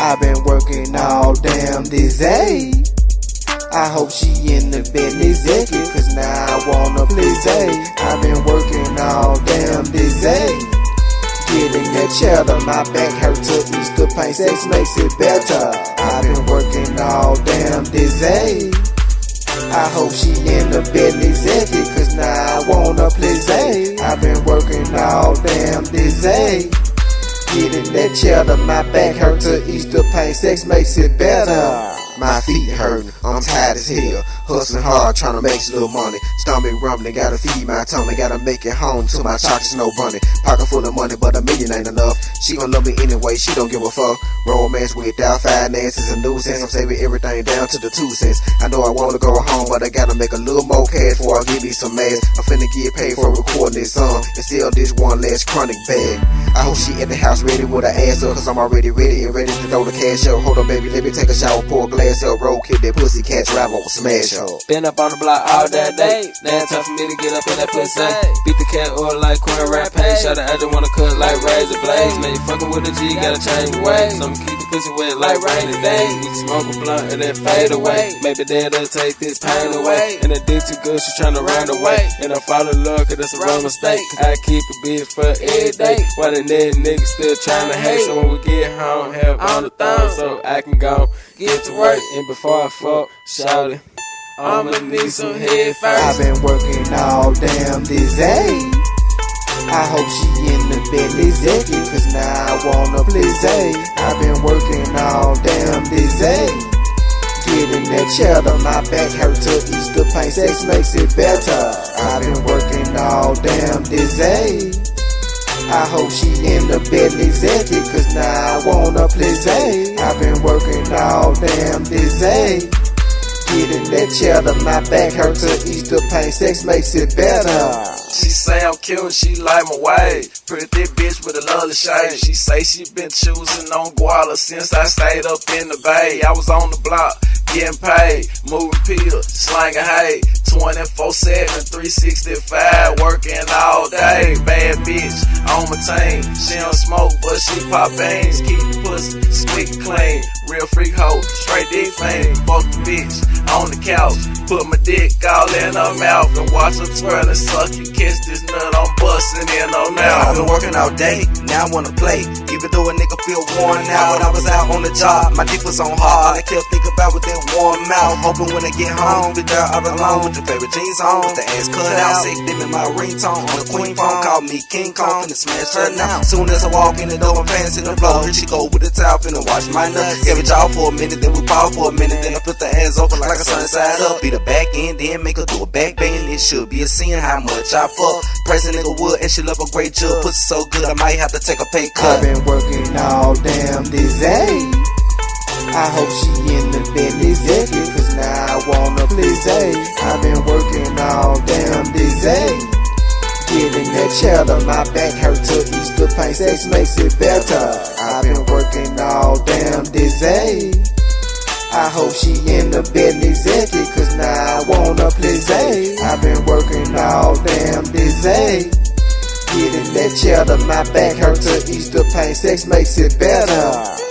I've been working all damn this day. I hope she in the Bentley Zeki, cause now I wanna please I've been working all damn this day. Getting that cheddar, my back hurt to Easter paint, sex makes it better. I've been working all damn this day. I hope she in the Bentley Zeki, cause now I wanna please I've been working all damn this day. Getting that cheddar, my back hurt to Easter pain. sex makes it better. My feet hurting, I'm tired as hell. Hustling hard, trying to make some little money. Stomach rumbling, gotta feed my tummy, gotta make it home to my chocolates, no bunny. Pocket full of money, but a million ain't enough. She gon' love me anyway, she don't give a fuck. Romance without finances and nuisance. I'm saving everything down to the two cents. I know I wanna go home, but I gotta make a little more cash before I give me some ass. I'm finna get paid for recording this song and sell this one last chronic bag. I hope she at the house ready with her ass up, cause I'm already ready and ready to throw the cash up. Hold on, baby, let me take a shower, pour a glass up, roll, kick that pussy, catch rap on smash up. Been up on the block all that day. Now it's time for me to get up in that pussy. Beat the cat or like Rap Pay. Shot I just wanna cut like razor blades. Man, you fucking with a G, gotta change the ways. I'ma keep the pussy wet like rainy days. We can smoke a blunt and then fade away. Maybe that'll take this pain away. And the dick too good, she tryna run away. And I fall in love, cause that's a wrong mistake. I keep it big for every day. While the nigga still tryna hate. So when we get home, have on the thumb so I can go get to work. And before I fuck, shout it. I'ma need some head I've been working all damn this day. I hope she in the Bentley Zeki, cause now I wanna please eh. I've been working all damn this day. Getting that cheddar, my back hurt to Easter paint, sex makes it better. I've been working all damn this day. I hope she in the Bentley Zeki, cause now I wanna please I've been working all damn this day. Getting that cheddar, my back hurt to Easter pain, sex makes it better. She say I'm cute, she like my way. Pretty bitch with a lovely shape. She say she been choosing on Guala since I stayed up in the bay. I was on the block, getting paid, moving pills, slanging hay. 24 7, 365, working all day. Bad bitch on my team. She don't smoke, but she pop beans. Keep pussy squeaky clean. Real freak hoe, straight dick fame. Fuck the bitch on the couch. Put my dick all in her mouth and watch her twirl and suck you. Kiss this nut, I'm busting in on now. I've been working all day, now I wanna play. Even though a nigga feel worn out when I was out on the job, my dick was on hard. I kept thinking about with that warm mouth. Hoping when I get home, be there all alone with your favorite jeans on. With the ass cut out, sick them in my ringtone. On the queen phone, call me King Kong, finna smash her now. Soon as I walk in the door, pants in the floor. Here she go with the towel, finna wash my nuts. Give it y'all for a minute, then we pause for a minute. Then I put the ass over like a sun side up. Be the back end, then make her do a back bend. It should be a sin how much I fuck. Pressing nigga wood and she love a great jug. Pussy so good, I might have to take a pay cut. I've been working all damn this day. I hope she in the Bentley Zeki, cause now I wanna please I've been working all damn this day. Getting that cheddar, my back hurt to sex makes it better. I've been working all damn day. I hope she in the Bentley Zeki, cause now I wanna please I've been working all damn day. Getting that cheddar, my back hurt to Easter pain. sex makes it better.